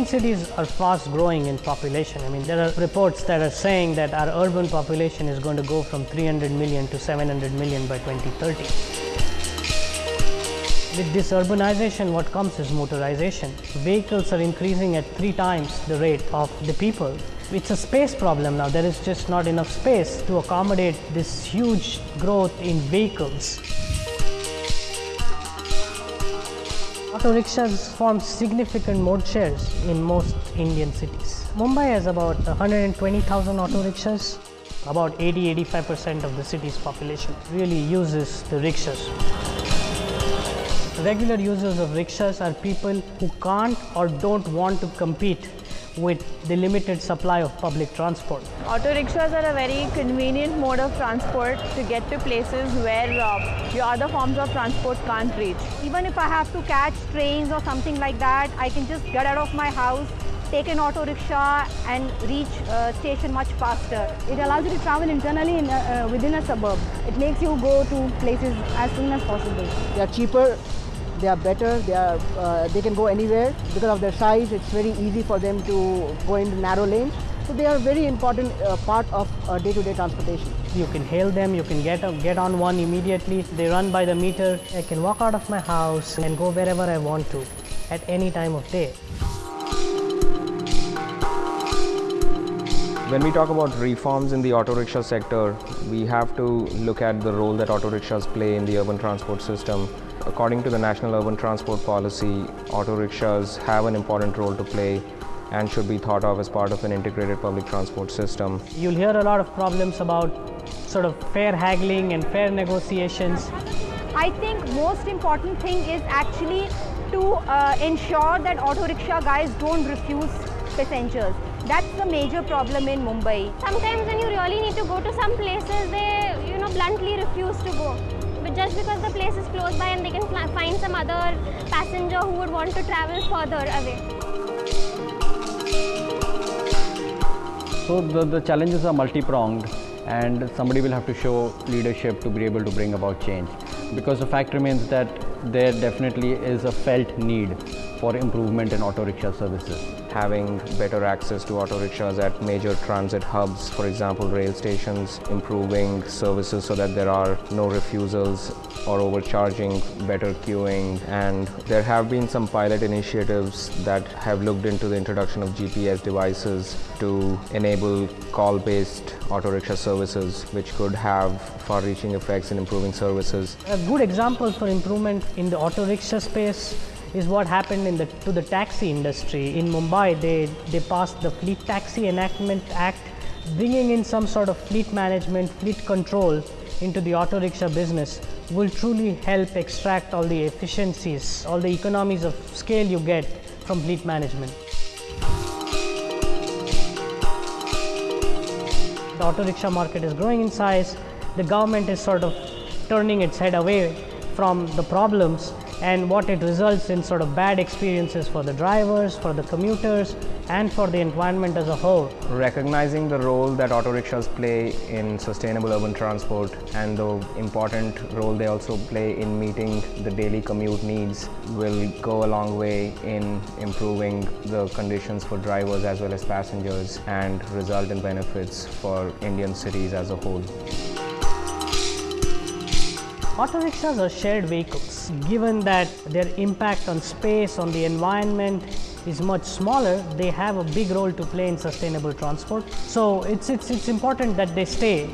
Indian cities are fast growing in population. I mean, there are reports that are saying that our urban population is going to go from 300 million to 700 million by 2030. With this urbanization, what comes is motorization. Vehicles are increasing at three times the rate of the people. It's a space problem now. There is just not enough space to accommodate this huge growth in vehicles. Auto rickshaws form significant mode shares in most Indian cities. Mumbai has about 120,000 auto rickshaws. About 80-85% of the city's population really uses the rickshaws. Regular users of rickshaws are people who can't or don't want to compete with the limited supply of public transport. Auto rickshaws are a very convenient mode of transport to get to places where uh, your other forms of transport can't reach. Even if I have to catch trains or something like that, I can just get out of my house, take an auto rickshaw and reach uh, station much faster. It allows you to travel internally in a, uh, within a suburb. It makes you go to places as soon as possible. They are cheaper they are better, they, are, uh, they can go anywhere. Because of their size, it's very easy for them to go into narrow lanes. So they are a very important uh, part of day-to-day -day transportation. You can hail them, you can get, get on one immediately. They run by the meter. I can walk out of my house and go wherever I want to at any time of day. When we talk about reforms in the auto rickshaw sector, we have to look at the role that auto rickshaws play in the urban transport system According to the National Urban Transport Policy, auto rickshaws have an important role to play and should be thought of as part of an integrated public transport system. You'll hear a lot of problems about sort of fare haggling and fare negotiations. I think most important thing is actually to uh, ensure that auto rickshaw guys don't refuse passengers. That's the major problem in Mumbai. Sometimes when you really need to go to some places, they you know bluntly refuse to go but just because the place is close by and they can find some other passenger who would want to travel further away. So the, the challenges are multi-pronged and somebody will have to show leadership to be able to bring about change because the fact remains that there definitely is a felt need for improvement in auto rickshaw services. Having better access to auto rickshaws at major transit hubs, for example rail stations, improving services so that there are no refusals or overcharging, better queuing and there have been some pilot initiatives that have looked into the introduction of GPS devices to enable call-based auto rickshaw services which could have far-reaching effects in improving services. A good example for improvement in the auto rickshaw space is what happened in the, to the taxi industry. In Mumbai, they, they passed the Fleet Taxi Enactment Act, bringing in some sort of fleet management, fleet control into the auto rickshaw business will truly help extract all the efficiencies, all the economies of scale you get from fleet management. The auto rickshaw market is growing in size. The government is sort of turning its head away from the problems and what it results in sort of bad experiences for the drivers, for the commuters and for the environment as a whole. Recognizing the role that auto rickshaws play in sustainable urban transport and the important role they also play in meeting the daily commute needs will go a long way in improving the conditions for drivers as well as passengers and result in benefits for Indian cities as a whole. Auto rickshaws are shared vehicles. Given that their impact on space, on the environment is much smaller, they have a big role to play in sustainable transport. So it's, it's, it's important that they stay